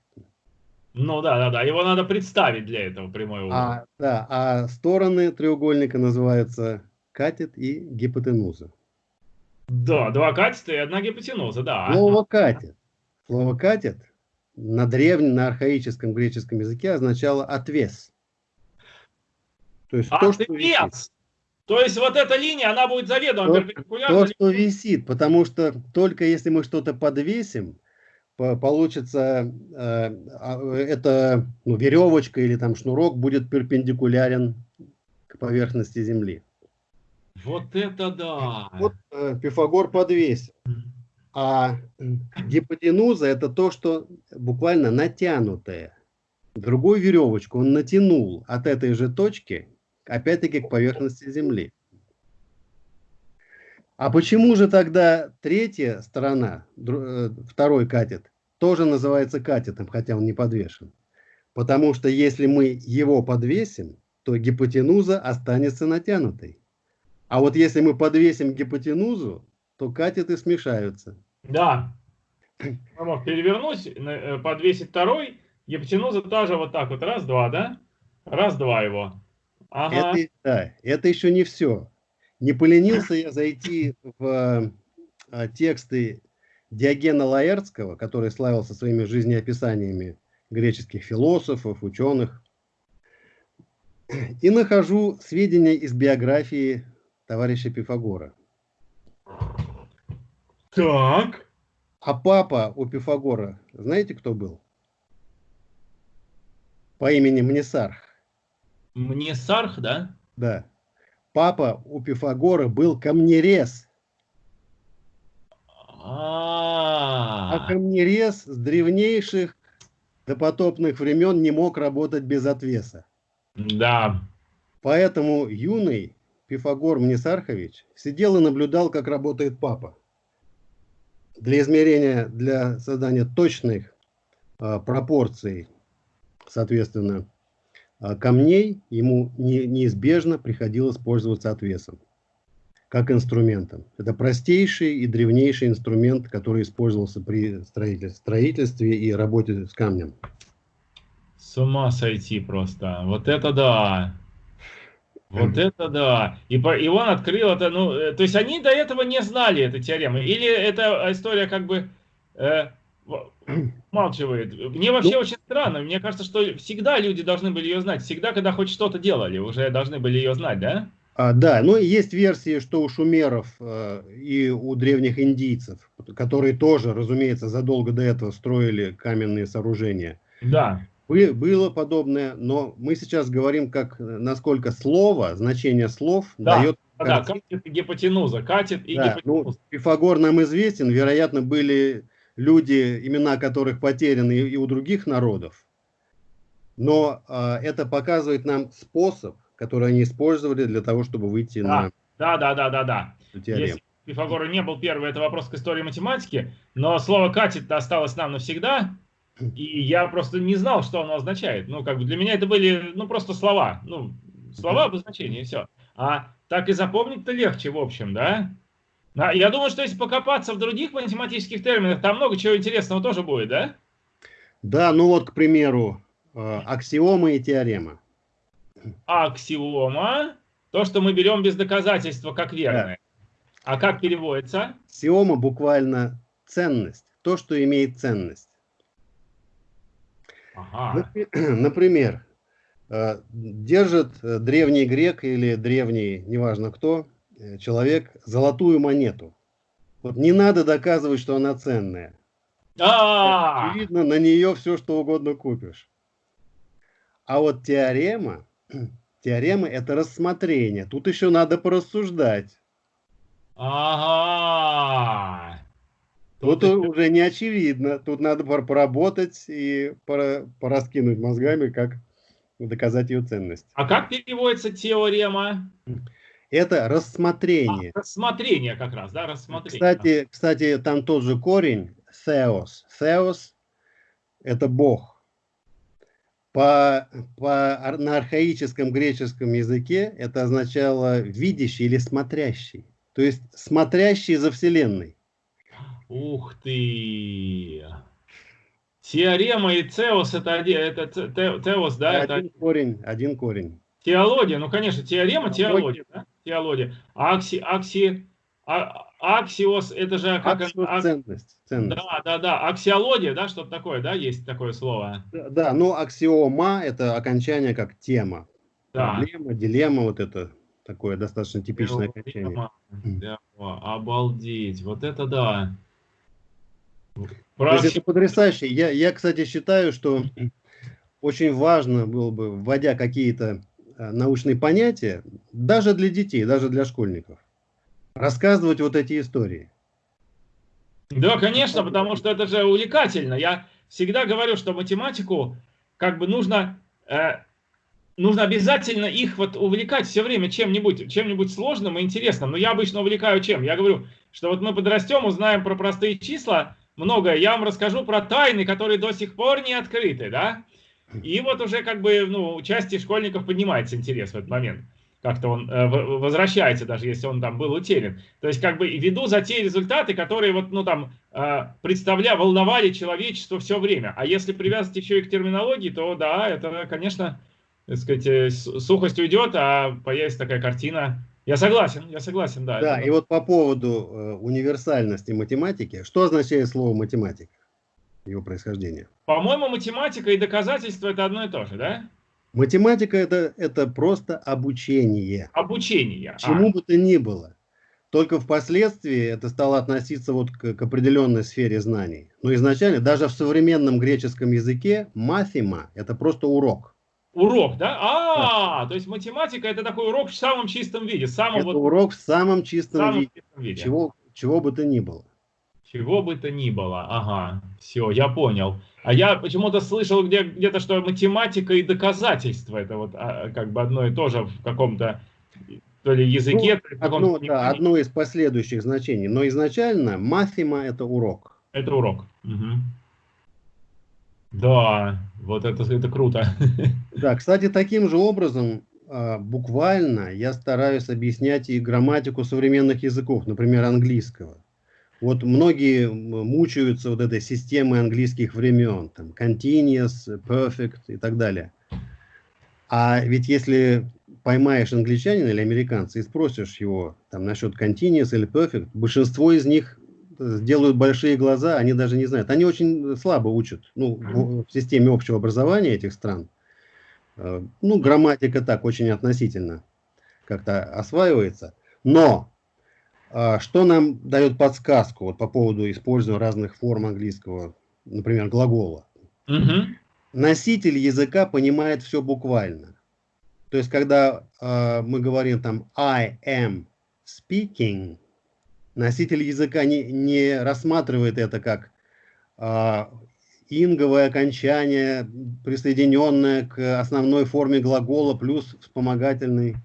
Speaker 1: Ну да, да, да. Его надо представить для этого прямой угол.
Speaker 2: А, да, а стороны треугольника называются катет и гипотенуза.
Speaker 1: Да, два катета и одна гипотенуза, да.
Speaker 2: Слово катет. Слово катет на древнем, на архаическом греческом языке означало отвес.
Speaker 1: То есть отвес. то, что висит. То есть вот эта линия, она будет заведомо
Speaker 2: то, перпендикулярна. То, что висит, потому что только если мы что-то подвесим, получится э, а, это ну, веревочка или там шнурок будет перпендикулярен к поверхности Земли.
Speaker 1: Вот это да!
Speaker 2: Вот э, Пифагор подвесил. А гипотенуза это то, что буквально натянутое. Другую веревочку он натянул от этой же точки опять-таки к поверхности Земли. А почему же тогда третья сторона, э, второй катет, тоже называется катетом, хотя он не подвешен? Потому что если мы его подвесим, то гипотенуза останется натянутой. А вот если мы подвесим гипотенузу, то катеты смешаются.
Speaker 1: Да. Мог перевернуть, э, подвесить второй, гипотенуза тоже вот так вот, раз-два, да? Раз-два его.
Speaker 2: Ага. Это, да, это еще не все. Не поленился я зайти в а, тексты Диогена Лаэртского, который славился своими жизнеописаниями греческих философов, ученых, и нахожу сведения из биографии товарища Пифагора.
Speaker 1: Так.
Speaker 2: А папа у Пифагора, знаете, кто был? По имени Мнесарх.
Speaker 1: Мне Сарх, да?
Speaker 2: Да. Папа у Пифагора был камнерез. А, -а, -а. а камнерез с древнейших допотопных времен не мог работать без отвеса.
Speaker 1: Да.
Speaker 2: Поэтому юный Пифагор Мнесархович сидел и наблюдал, как работает папа. Для измерения, для создания точных а, пропорций, соответственно, камней ему не, неизбежно приходилось пользоваться отвесом, как инструментом. Это простейший и древнейший инструмент, который использовался при строительстве и работе с камнем.
Speaker 1: С ума сойти просто. Вот это да. Вот это да. И, по, и он открыл это, ну, э, то есть они до этого не знали эту теорему. Или эта история как бы э, Молчивает. Мне вообще ну, очень странно. Мне кажется, что всегда люди должны были ее знать. Всегда, когда хоть что-то делали, уже должны были ее знать, да?
Speaker 2: А, да, но есть версии, что у шумеров э, и у древних индийцев, которые тоже, разумеется, задолго до этого строили каменные сооружения.
Speaker 1: Да.
Speaker 2: Бы, было подобное, но мы сейчас говорим, как насколько слово, значение слов
Speaker 1: да. дает да, катет и гипотенуза, катет и да,
Speaker 2: гипотенуза. Ну, Пифагор нам известен, вероятно, были люди, имена которых потеряны и у других народов. Но э, это показывает нам способ, который они использовали для того, чтобы выйти
Speaker 1: да. на... Да, да, да, да, да. Если Пифагора не был первый, это вопрос к истории математики, но слово «катет» осталось нам навсегда, и я просто не знал, что оно означает. Ну, как бы для меня это были, ну, просто слова. Ну, слова обозначения, и все. А так и запомнить-то легче, в общем, да? Я думаю, что если покопаться в других математических терминах, там много чего интересного тоже будет, да?
Speaker 2: Да, ну вот, к примеру, э, аксиома и теорема.
Speaker 1: Аксиома, то, что мы берем без доказательства как верное. Да. А как переводится?
Speaker 2: Аксиома буквально ценность, то, что имеет ценность. Ага. Например, Э, держит э, древний грек или древний, неважно кто, человек золотую монету. Вот не надо доказывать, что она ценная. А Очевидно, на нее все, что угодно купишь. А вот теорема, теорема – это рассмотрение. Тут еще надо порассуждать. Ага. Тут, Тут уже не очевидно. Тут надо поработать и пораскинуть мозгами, как доказать ее ценность.
Speaker 1: А как переводится теорема?
Speaker 2: Это рассмотрение.
Speaker 1: А, рассмотрение как раз, да, рассмотрение.
Speaker 2: Кстати, кстати, там тот же корень Theos. Theos – это Бог. По, по, на архаическом греческом языке это означало видящий или смотрящий. То есть смотрящий за Вселенной.
Speaker 1: Ух ты! Теорема и Цеос это, это Теос, да?
Speaker 2: Один это... корень, один корень.
Speaker 1: Теология, ну конечно, теорема, теология, да? Теология. Акси, акси, а, аксиос, это же как... Аксиос, ак... ценность, ценность. Да, да, да, аксиология, да, что-то такое, да, есть такое слово?
Speaker 2: Да, да, ну аксиома это окончание как тема. Да. Проблема, дилемма, вот это такое достаточно типичное окончание.
Speaker 1: Да, обалдеть, вот это да.
Speaker 2: Есть это потрясающе. Я, я, кстати, считаю, что очень важно было бы, вводя какие-то научные понятия, даже для детей, даже для школьников, рассказывать вот эти истории.
Speaker 1: Да, конечно, потому что это же увлекательно. Я всегда говорю, что математику как бы нужно, э, нужно обязательно их вот увлекать все время чем-нибудь, чем-нибудь сложным и интересным. Но я обычно увлекаю чем? Я говорю, что вот мы подрастем, узнаем про простые числа, многое. Я вам расскажу про тайны, которые до сих пор не открыты, да? И вот уже как бы, ну, у части школьников поднимается интерес в этот момент. Как-то он э, возвращается, даже если он там был утерян. То есть, как бы, веду за те результаты, которые вот, ну, там, э, представля, волновали человечество все время. А если привязать еще и к терминологии, то да, это, конечно, так сказать, э, сухость уйдет, а появится такая картина я согласен, я согласен, да.
Speaker 2: Да, и вот по поводу э, универсальности математики, что означает слово математика, его происхождение?
Speaker 1: По-моему, математика и доказательство это одно и то же, да?
Speaker 2: Математика это, это просто обучение.
Speaker 1: Обучение.
Speaker 2: Чему а. бы то ни было. Только впоследствии это стало относиться вот к, к определенной сфере знаний. Но изначально, даже в современном греческом языке, мафима – это просто урок.
Speaker 1: Урок, да? А, да. то есть математика это такой урок в самом чистом виде.
Speaker 2: Самом это вот, урок в самом чистом, самом виде. чистом виде. Чего, чего бы то ни было.
Speaker 1: Чего бы то ни было. Ага, все, я понял. А я почему-то слышал где, где-то, что математика и доказательство это вот а, как бы одно и то же в каком-то то ли языке,
Speaker 2: ну, то ли одно, да, одно из последующих значений. Но изначально мафима это урок.
Speaker 1: Это урок. Угу. Да, вот это, это круто.
Speaker 2: Да, кстати, таким же образом а, буквально я стараюсь объяснять и грамматику современных языков, например, английского. Вот многие мучаются вот этой системой английских времен, там, continuous, perfect и так далее. А ведь если поймаешь англичанина или американца и спросишь его там насчет continuous или perfect, большинство из них сделают большие глаза, они даже не знают. Они очень слабо учат ну, в, в системе общего образования этих стран. Э, ну, грамматика так очень относительно как-то осваивается. Но что нам дает подсказку вот, по поводу использования разных форм английского, например, глагола? Угу. Носитель языка понимает все буквально. То есть, когда э, мы говорим там I am speaking, Носитель языка не, не рассматривает это как а, инговое окончание, присоединенное к основной форме глагола плюс вспомогательный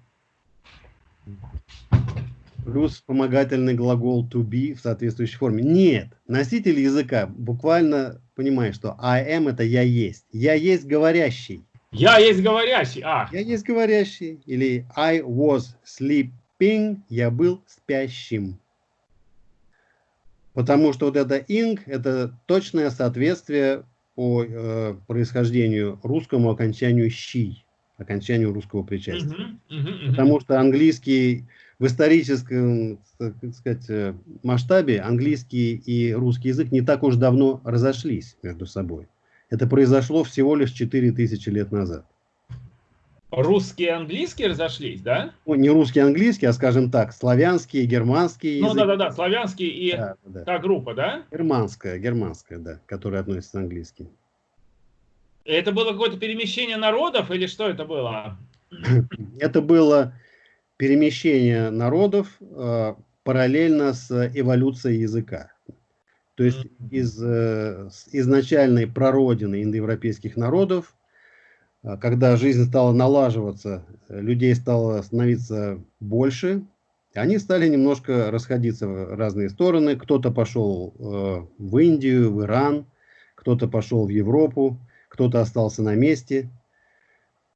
Speaker 2: плюс вспомогательный глагол to be в соответствующей форме. Нет, носитель языка буквально понимает, что I am это я есть. Я есть говорящий.
Speaker 1: Я есть говорящий. А.
Speaker 2: Я есть говорящий. Или I was sleeping. Я был спящим. Потому что вот это инг – это точное соответствие по э, происхождению русскому окончанию щи, окончанию русского причастия. -huh, uh -huh. Потому что английский в историческом так сказать, э, масштабе английский и русский язык не так уж давно разошлись между собой. Это произошло всего лишь 4000 лет назад.
Speaker 1: русский и английский разошлись, да?
Speaker 2: Ну, не русский и английский, а, скажем так, славянский, германский
Speaker 1: Ну, да-да-да, славянский и да, да. та группа, да?
Speaker 2: Германская, германская, да, которая относится к английский.
Speaker 1: Это было какое-то перемещение народов или что это было?
Speaker 2: Это было перемещение народов э, параллельно с эволюцией языка. То есть из э, изначальной прародины индоевропейских народов, э, когда жизнь стала налаживаться, людей стало становиться больше, они стали немножко расходиться в разные стороны. Кто-то пошел э, в Индию, в Иран, кто-то пошел в Европу, кто-то остался на месте.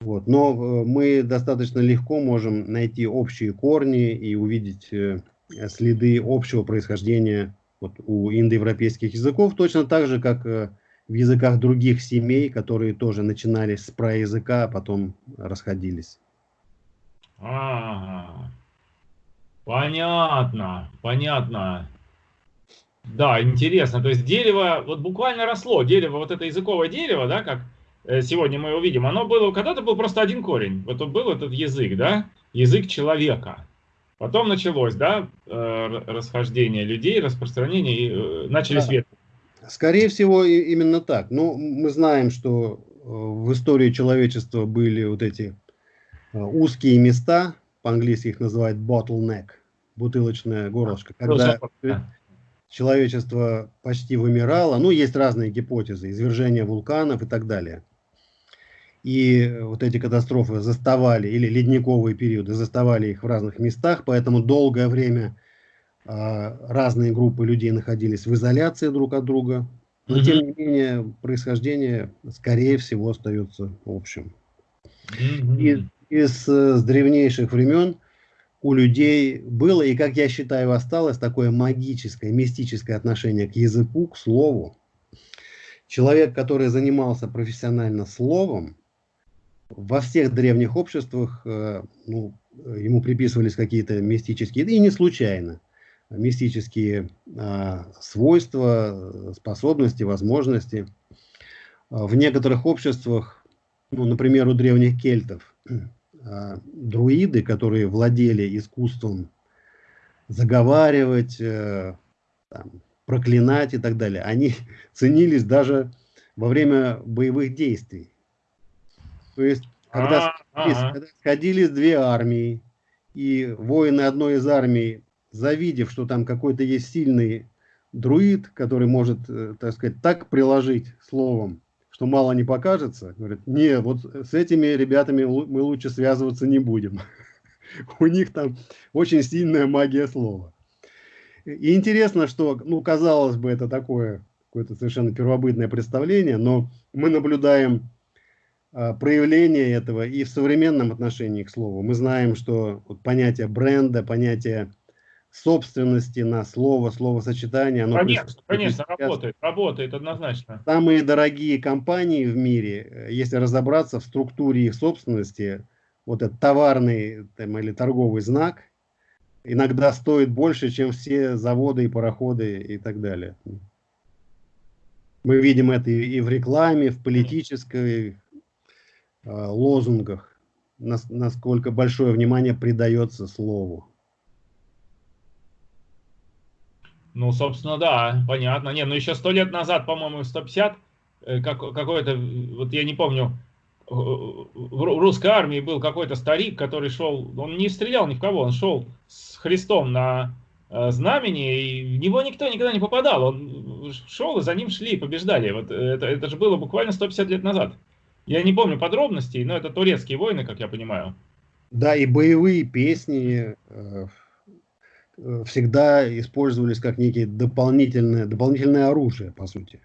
Speaker 2: Вот. Но э, мы достаточно легко можем найти общие корни и увидеть э, следы общего происхождения вот, у индоевропейских языков, точно так же, как э, в языках других семей, которые тоже начинались с праязыка, а потом расходились.
Speaker 1: Ага. Понятно, понятно. Да, интересно. То есть дерево вот буквально росло. Дерево, вот это языковое дерево, да, как э, сегодня мы увидим, оно было, когда-то был просто один корень. Вот был этот язык, да, язык человека. Потом началось, да, э, расхождение людей, распространение, и э, начали да. свет.
Speaker 2: Скорее всего, именно так. Ну, мы знаем, что в истории человечества были вот эти узкие места, по-английски их называют bottleneck, бутылочная горлышко, когда человечество почти вымирало. Ну, есть разные гипотезы, извержение вулканов и так далее. И вот эти катастрофы заставали, или ледниковые периоды, заставали их в разных местах, поэтому долгое время э, разные группы людей находились в изоляции друг от друга. Но, mm -hmm. тем не менее, происхождение, скорее всего, остается общим. Mm -hmm. И из, с древнейших времен у людей было, и, как я считаю, осталось такое магическое, мистическое отношение к языку, к слову. Человек, который занимался профессионально словом, во всех древних обществах э, ну, ему приписывались какие-то мистические, и не случайно, мистические э, свойства, способности, возможности. В некоторых обществах, ну, например, у древних кельтов, а, друиды, которые владели искусством заговаривать, э, там, проклинать и так далее, они ценились даже во время боевых действий. То есть, когда, а -а -а. когда сходились две армии, и воины одной из армий, завидев, что там какой-то есть сильный друид, который может, э, так сказать, так приложить словом, что мало не покажется, говорят, не, вот с этими ребятами мы лучше связываться не будем. У них там очень сильная магия слова. И интересно, что, ну, казалось бы, это такое какое-то совершенно первобытное представление, но мы наблюдаем а, проявление этого и в современном отношении к слову. Мы знаем, что вот понятие бренда, понятие собственности на слово, словосочетание. Оно
Speaker 1: конечно, конечно, работает, работает однозначно.
Speaker 2: Самые дорогие компании в мире, э, если разобраться в структуре их собственности, вот этот товарный там, или торговый знак иногда стоит больше, чем все заводы и пароходы и так далее. Мы видим это и в рекламе, в политической э, лозунгах, насколько большое внимание придается слову.
Speaker 1: Ну, собственно, да, понятно. Не, ну еще сто лет назад, по-моему, 150, э, как, какой-то, вот я не помню, в русской армии был какой-то старик, который шел, он не стрелял ни в кого, он шел с Христом на э, знамени, и в него никто никогда не попадал. Он шел, и за ним шли, побеждали. Вот это, это же было буквально 150 лет назад. Я не помню подробностей, но это турецкие войны, как я понимаю.
Speaker 2: Да, и боевые песни, э, Э, всегда использовались как некие дополнительное, дополнительное оружие, по сути.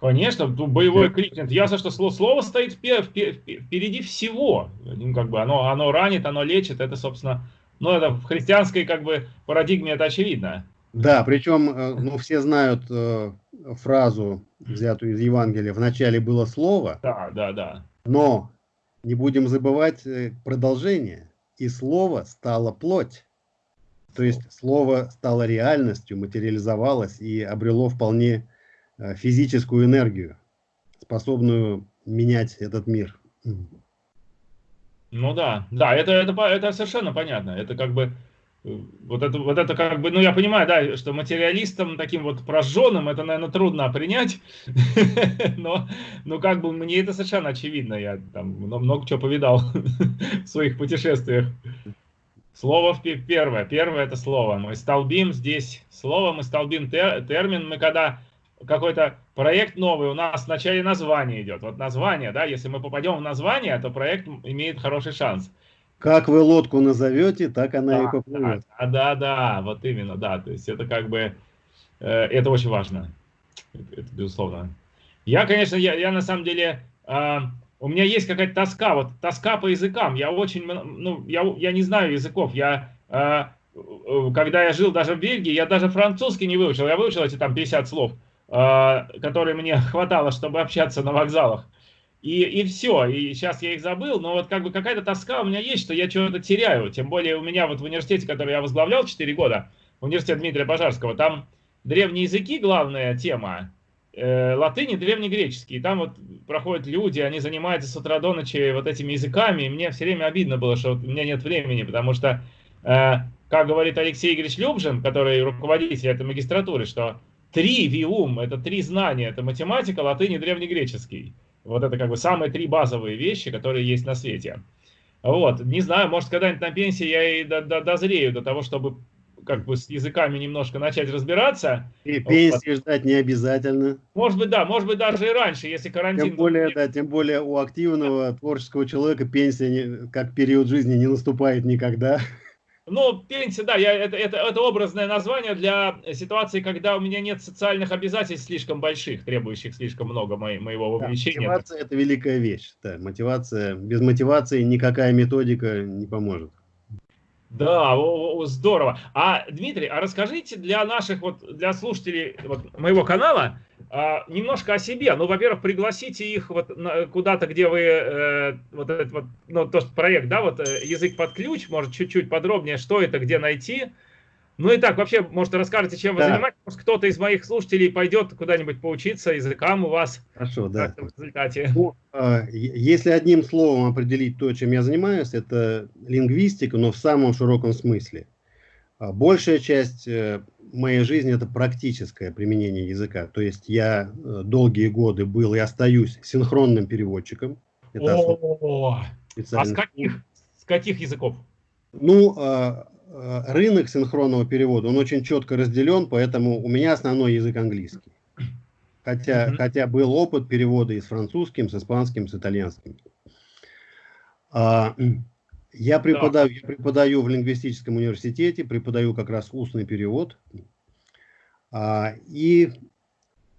Speaker 1: Конечно, боевой крикнет. Ясно, что слово, слово стоит впереди всего. Ну, как бы оно, оно ранит, оно лечит. Это, собственно, ну, это в христианской как бы парадигме это очевидно.
Speaker 2: Да, причем, э, ну, все знают э, фразу, взятую из Евангелия, в начале было слово.
Speaker 1: Да, да, да.
Speaker 2: Но не будем забывать э, продолжение. И слово стало плоть. То есть слово стало реальностью, материализовалось и обрело вполне э, физическую энергию, способную менять этот мир.
Speaker 1: Ну да, да, это, это, это совершенно понятно. Это как бы вот это, вот это как бы, ну я понимаю, да, что материалистам таким вот прожженным это, наверное, трудно принять, но, но как бы мне это совершенно очевидно, я там много чего повидал в своих путешествиях. Слово первое, первое это слово, мы столбим здесь слово, мы столбим тер, термин, мы когда какой-то проект новый, у нас в начале название идет, вот название, да, если мы попадем в название, то проект имеет хороший шанс.
Speaker 2: Как вы лодку назовете, так она да, и поплывет.
Speaker 1: Да, да, да, вот именно, да. То есть это как бы, э, это очень важно. Это, это безусловно. Я, конечно, я, я на самом деле, э, у меня есть какая-то тоска, вот тоска по языкам. Я очень, ну, я, я не знаю языков. Я, э, э когда я жил даже в Бельгии, я даже французский не выучил. Я выучил эти там 50 слов, э, которые мне хватало, чтобы общаться на вокзалах. И, и все, и сейчас я их забыл, но вот как бы какая-то тоска у меня есть, что я чего-то теряю. Тем более у меня вот в университете, который я возглавлял 4 года, университет Дмитрия Пожарского, там древние языки, главная тема, э, латынь и древнегреческий. И там вот проходят люди, они занимаются с утра до ночи вот этими языками, и мне все время обидно было, что вот у меня нет времени, потому что, э, как говорит Алексей Игоревич Любжин, который руководитель этой магистратуры, что три виум, это три знания, это математика, латынь древнегреческий. Вот это как бы самые три базовые вещи, которые есть на свете. Вот, не знаю, может, когда-нибудь на пенсии я и до, до, дозрею до того, чтобы как бы с языками немножко начать разбираться.
Speaker 2: И пенсии вот. ждать не обязательно.
Speaker 1: Может быть, да, может быть, даже и раньше, если карантин...
Speaker 2: Тем более, да, тем более у активного творческого человека пенсия не, как период жизни не наступает никогда.
Speaker 1: Ну, пенсия, да, я, это, это, это образное название для ситуации, когда у меня нет социальных обязательств слишком больших, требующих слишком много мо моего вовлечения.
Speaker 2: Да, мотивация – это великая вещь. Да, мотивация, без мотивации никакая методика не поможет.
Speaker 1: Да, здорово. А, Дмитрий, а расскажите для наших, вот, для слушателей вот, моего канала а, немножко о себе. Ну, во-первых, пригласите их вот куда-то, где вы, э, вот этот вот, ну, тот проект, да, вот э, язык под ключ, может, чуть-чуть подробнее, что это, где найти. Ну и так, вообще, может, расскажете, чем вы да. занимаетесь? Может, кто-то из моих слушателей пойдет куда-нибудь поучиться языкам у вас
Speaker 2: Хорошо, да. в результате. Ну, а, если одним словом определить то, чем я занимаюсь, это лингвистика, но в самом широком смысле. А, большая часть э, моей жизни это практическое применение языка. То есть я э, долгие годы был и остаюсь синхронным переводчиком. Это
Speaker 1: О, а с каких, с каких языков?
Speaker 2: Ну, а, рынок синхронного перевода, он очень четко разделен, поэтому у меня основной язык английский. Хотя, mm -hmm. хотя был опыт перевода и с французским, с испанским, с итальянским. А, я, преподаю, я преподаю в лингвистическом университете, преподаю как раз устный перевод. А, и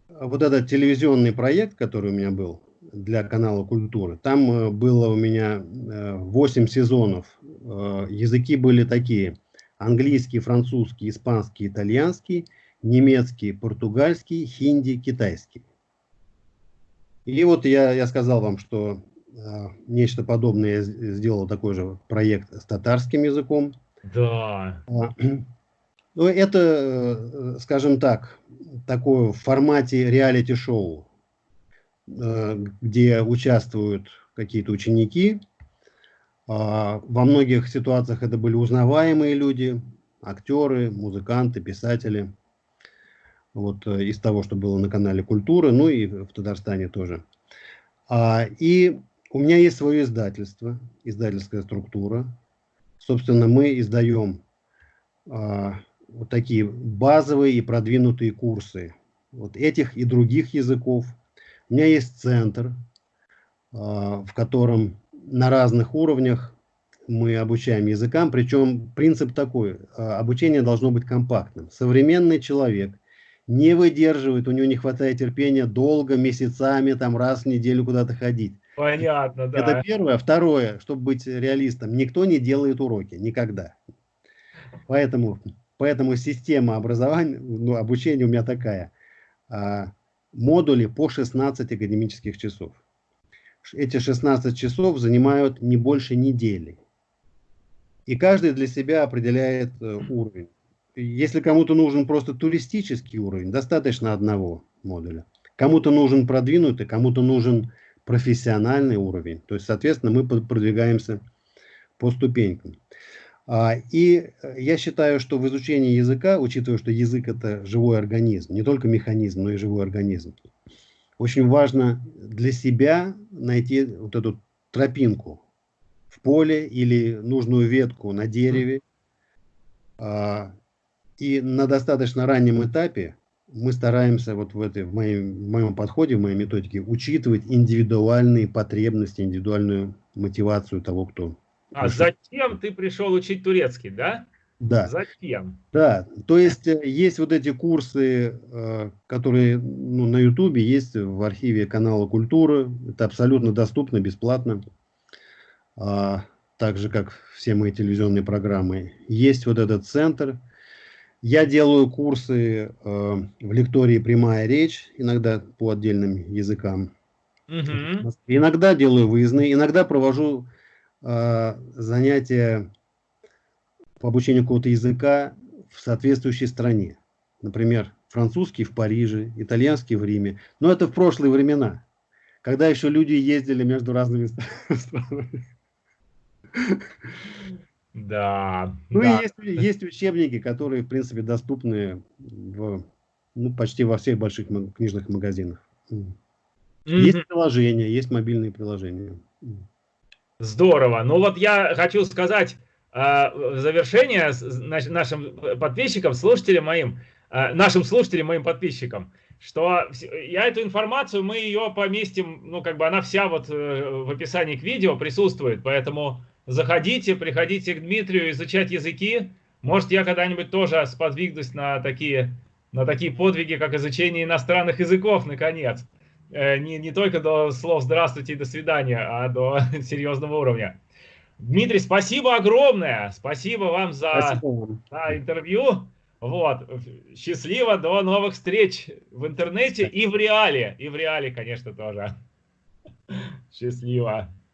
Speaker 2: вот этот телевизионный проект, который у меня был для канала Культуры, там э, было у меня 8 э, сезонов. Языки были такие английский, французский, испанский, итальянский, немецкий, португальский, хинди, китайский. И вот я, я сказал вам, что э, нечто подобное я сделал такой же проект с татарским языком.
Speaker 1: Да. А,
Speaker 2: ну, это, э, скажем так, такое в формате реалити-шоу, э, где участвуют какие-то ученики, во многих ситуациях это были узнаваемые люди, актеры, музыканты, писатели. Вот э, из того, что было на канале Культуры, ну и в Татарстане тоже. А, и у меня есть свое издательство, издательская структура. Собственно, мы издаем а, вот такие базовые и продвинутые курсы вот этих и других языков. У меня есть центр, в котором на разных уровнях мы обучаем языкам, причем принцип такой, а, обучение должно быть компактным. Современный человек не выдерживает, у него не хватает терпения долго, месяцами, там раз в неделю куда-то ходить.
Speaker 1: Понятно, да.
Speaker 2: Это первое. Второе, чтобы быть реалистом, никто не делает уроки, никогда. Поэтому, поэтому система образования, ну, обучения у меня такая. А, модули по 16 академических часов эти 16 часов занимают не больше недели. И каждый для себя определяет э, уровень. Если кому-то нужен просто туристический уровень, достаточно одного модуля. Кому-то нужен продвинутый, кому-то нужен профессиональный уровень. То есть, соответственно, мы продвигаемся по ступенькам. А, и я считаю, что в изучении языка, учитывая, что язык это живой организм, не только механизм, но и живой организм, очень важно для себя найти вот эту тропинку в поле или нужную ветку на дереве. А, и на достаточно раннем этапе мы стараемся вот в, этой, в, моем, в моем подходе, в моей методике учитывать индивидуальные потребности, индивидуальную мотивацию того, кто...
Speaker 1: А затем ты пришел учить турецкий, да?
Speaker 2: Да.
Speaker 1: Затем.
Speaker 2: Да, то есть э, есть вот эти курсы, э, которые ну, на Ютубе есть в архиве канала Культуры. Это абсолютно доступно, бесплатно. А, так же, как все мои телевизионные программы. Есть вот этот центр, я делаю курсы э, в лектории «Прямая речь», иногда по отдельным языкам. Угу. Иногда делаю выездные, иногда провожу э, занятия по обучению какого-то языка в соответствующей стране. Например, французский в Париже, итальянский в Риме. Но это в прошлые времена, когда еще люди ездили между разными странами.
Speaker 1: Да.
Speaker 2: Ну
Speaker 1: да.
Speaker 2: и есть, есть учебники, которые, в принципе, доступны в, ну, почти во всех больших книжных магазинах. Mm -hmm. Есть приложения, есть мобильные приложения.
Speaker 1: Здорово. Ну вот я хочу сказать в завершение нашим подписчикам, слушателям моим, э, нашим слушателям, моим подписчикам, что я эту информацию, мы ее поместим, ну как бы она вся вот э, в описании к видео присутствует, поэтому Заходите, приходите к Дмитрию изучать языки. Может, я когда-нибудь тоже сподвигнусь на такие, на такие подвиги, как изучение иностранных языков, наконец. Э, не, не только до слов «здравствуйте» и «до свидания», а до серьезного уровня. Дмитрий, спасибо огромное. Спасибо вам за, спасибо. за интервью. Вот. Счастливо, до новых встреч в интернете и в реале. И в реале, конечно, тоже. Счастливо.